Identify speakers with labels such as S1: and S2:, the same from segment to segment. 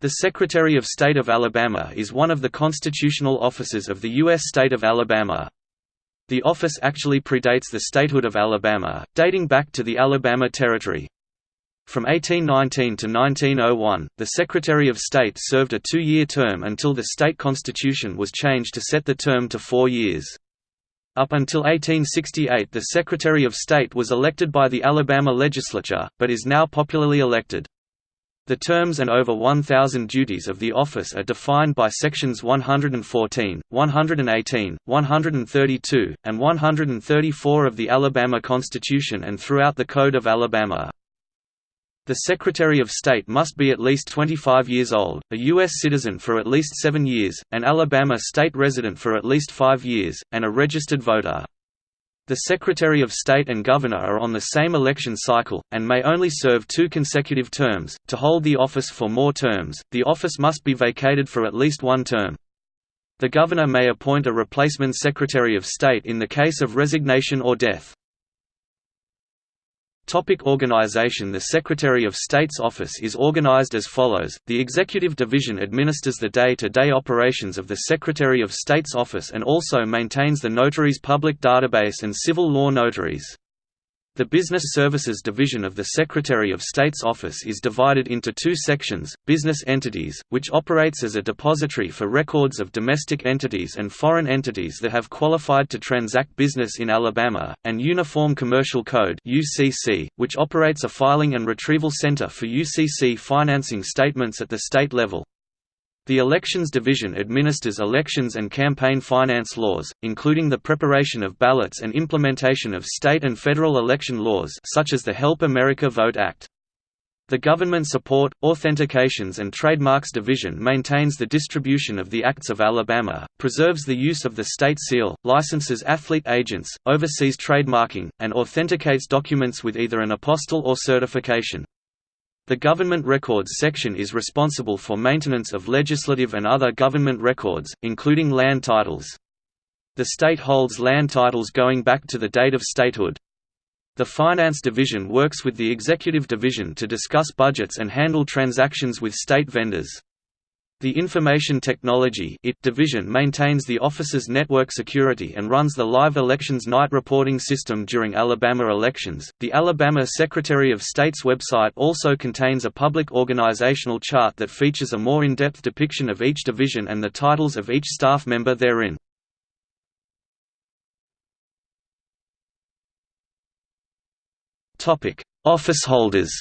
S1: The Secretary of State of Alabama is one of the constitutional offices of the U.S. state of Alabama. The office actually predates the statehood of Alabama, dating back to the Alabama Territory. From 1819 to 1901, the Secretary of State served a two-year term until the state constitution was changed to set the term to four years. Up until 1868 the Secretary of State was elected by the Alabama legislature, but is now popularly elected. The terms and over 1,000 duties of the office are defined by Sections 114, 118, 132, and 134 of the Alabama Constitution and throughout the Code of Alabama. The Secretary of State must be at least 25 years old, a U.S. citizen for at least seven years, an Alabama state resident for at least five years, and a registered voter. The Secretary of State and Governor are on the same election cycle, and may only serve two consecutive terms. To hold the office for more terms, the office must be vacated for at least one term. The Governor may appoint a replacement Secretary of State in the case of resignation or death. Topic organization The Secretary of State's office is organized as follows, the Executive Division administers the day-to-day -day operations of the Secretary of State's office and also maintains the Notary's public database and civil law notaries. The Business Services Division of the Secretary of State's office is divided into two sections, Business Entities, which operates as a depository for records of domestic entities and foreign entities that have qualified to transact business in Alabama, and Uniform Commercial Code which operates a filing and retrieval center for UCC financing statements at the state level. The Elections Division administers elections and campaign finance laws, including the preparation of ballots and implementation of state and federal election laws such as the Help America Vote Act. The Government Support, Authentications and Trademarks Division maintains the distribution of the Acts of Alabama, preserves the use of the state seal, licenses athlete agents, oversees trademarking, and authenticates documents with either an apostille or certification. The Government Records section is responsible for maintenance of legislative and other government records, including land titles. The state holds land titles going back to the date of statehood. The Finance Division works with the Executive Division to discuss budgets and handle transactions with state vendors. The Information Technology (IT) division maintains the office's network security and runs the live elections night reporting system during Alabama elections. The Alabama Secretary of State's website also contains a public organizational chart that features a more in-depth depiction of each division and the titles of each staff member therein. Topic: Office holders.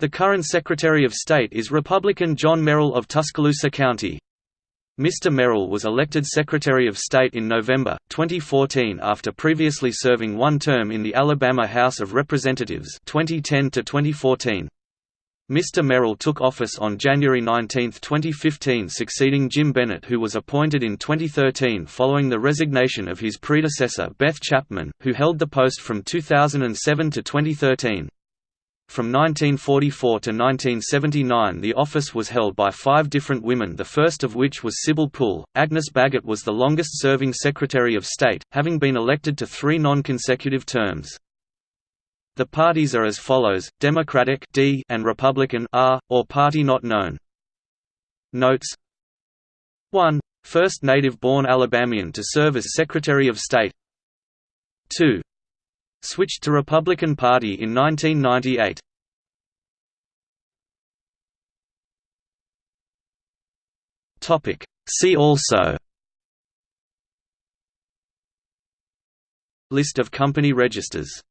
S1: The current Secretary of State is Republican John Merrill of Tuscaloosa County. Mr. Merrill was elected Secretary of State in November, 2014 after previously serving one term in the Alabama House of Representatives 2010 -2014. Mr. Merrill took office on January 19, 2015 succeeding Jim Bennett who was appointed in 2013 following the resignation of his predecessor Beth Chapman, who held the post from 2007 to 2013. From 1944 to 1979 the office was held by five different women the first of which was Sibyl Pool. Agnes Baggett was the longest-serving Secretary of State, having been elected to three non-consecutive terms. The parties are as follows, Democratic D and Republican R, or party not known. Notes 1. First native-born Alabamian to serve as Secretary of State 2. Switched to Republican Party in 1998. Topic See also List of company registers